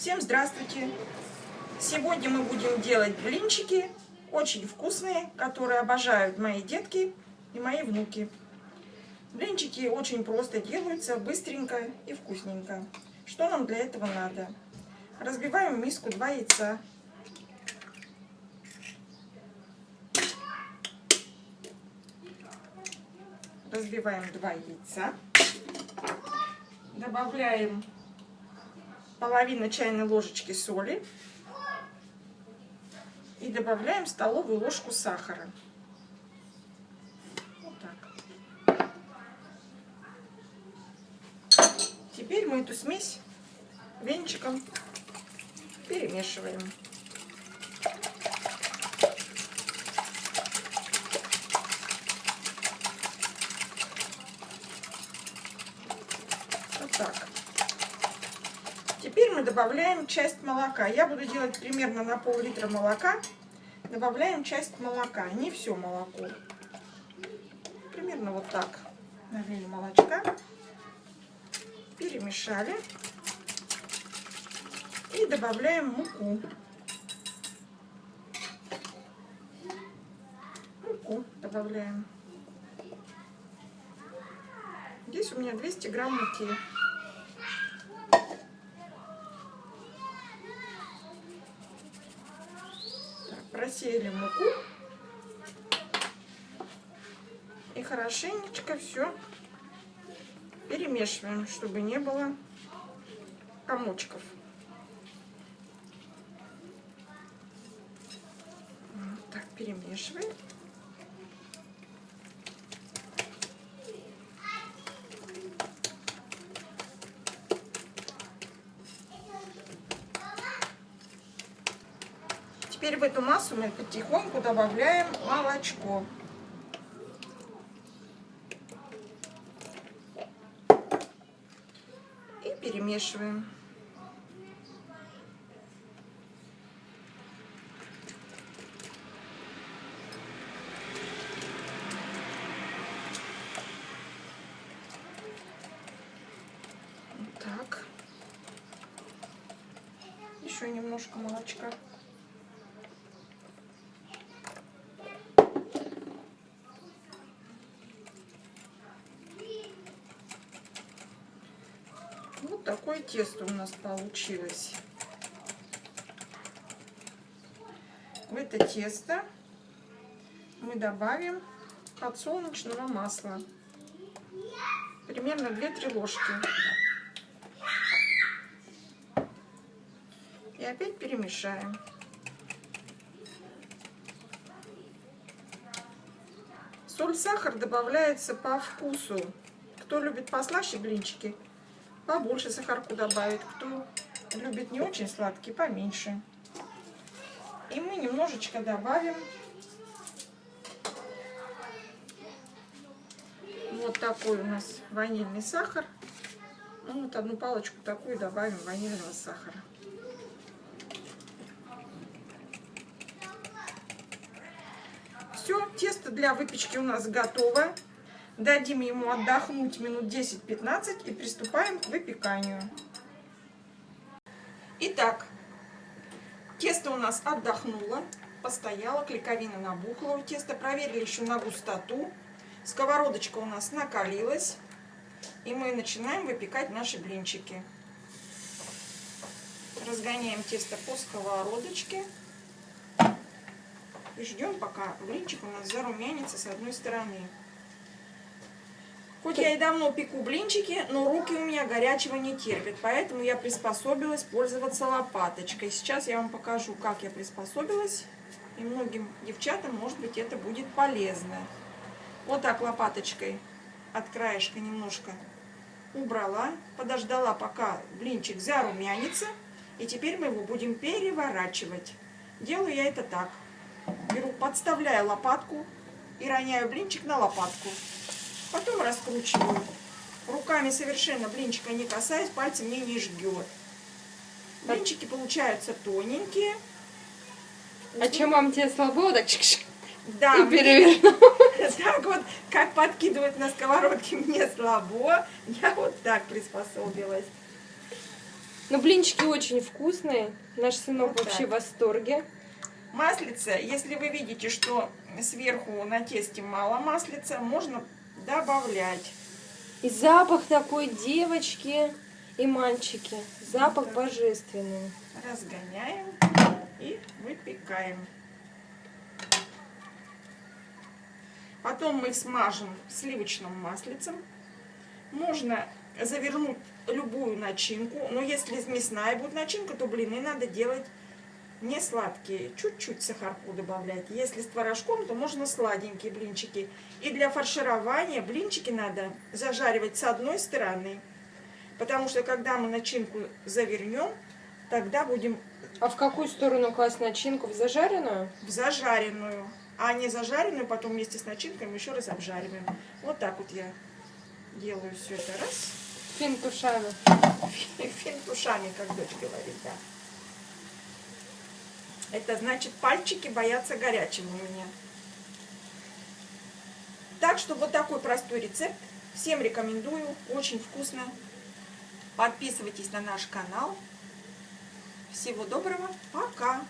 Всем здравствуйте! Сегодня мы будем делать блинчики, очень вкусные, которые обожают мои детки и мои внуки. Блинчики очень просто делаются, быстренько и вкусненько. Что нам для этого надо? Разбиваем в миску 2 яйца. Разбиваем 2 яйца. Добавляем половину чайной ложечки соли. И добавляем столовую ложку сахара. Вот так. Теперь мы эту смесь венчиком перемешиваем. Вот так. Теперь мы добавляем часть молока. Я буду делать примерно на пол-литра молока. Добавляем часть молока, не все молоко. Примерно вот так. Налили молочка. Перемешали. И добавляем муку. Муку добавляем. Здесь у меня 200 грамм муки. Просеяли муку. И хорошенечко все перемешиваем, чтобы не было комочков. Вот так перемешиваем. Теперь в эту массу мы потихоньку добавляем молочко. И перемешиваем. так. Еще немножко молочка. Вот такое тесто у нас получилось. В это тесто мы добавим подсолнечного масла. Примерно 2-3 ложки. И опять перемешаем. Соль, сахар добавляется по вкусу. Кто любит послаще блинчики, побольше сахарку добавить. Кто любит не очень сладкий, поменьше. И мы немножечко добавим вот такой у нас ванильный сахар. Ну, вот одну палочку такую добавим ванильного сахара. Все, тесто для выпечки у нас готово. Дадим ему отдохнуть минут 10-15 и приступаем к выпеканию. Итак, тесто у нас отдохнуло, постояло, клейковина набухла у теста. Проверили еще на густоту. Сковородочка у нас накалилась. И мы начинаем выпекать наши блинчики. Разгоняем тесто по сковородочке. И ждем, пока блинчик у нас зарумянится с одной стороны. Хоть я и давно пеку блинчики, но руки у меня горячего не терпят, поэтому я приспособилась пользоваться лопаточкой. Сейчас я вам покажу, как я приспособилась, и многим девчатам, может быть, это будет полезно. Вот так лопаточкой от краешка немножко убрала, подождала, пока блинчик зарумянится, и теперь мы его будем переворачивать. Делаю я это так. Беру, подставляю лопатку и роняю блинчик на лопатку. Потом раскручиваю. Руками совершенно блинчика не касаясь, пальцы мне не жгет. Блинчики получаются тоненькие. А чем вам те слабо? Так чик -чик. Да, и переверну. Так вот, как подкидывать на сковородке мне слабо. Я вот так приспособилась. Но блинчики очень вкусные. Наш сынок Вот вообще так. в восторге. Маслица, если вы видите, что сверху на тесте мало маслица, можно добавлять. И запах такой девочки и мальчики. Запах Так. божественный. Разгоняем и выпекаем. Потом мы смажем сливочным маслицем. Можно завернуть любую начинку, но если мясная будет начинка, то блины надо делать не сладкие, чуть-чуть сахарку добавлять. Если с творожком, то можно сладенькие блинчики. И для фарширования блинчики надо зажаривать с одной стороны, потому что когда мы начинку завернем, тогда будем А в какую сторону класть начинку? В зажаренную? в зажаренную, а не зажаренную потом вместе с начинкой мы еще раз обжариваем. Вот так вот я делаю все это раз. Финтушами. Финтушами, как дочь говорит, да. Это значит, пальчики боятся горячего у меня. Так что вот такой простой рецепт. Всем рекомендую. Очень вкусно. Подписывайтесь на наш канал. Всего доброго. Пока.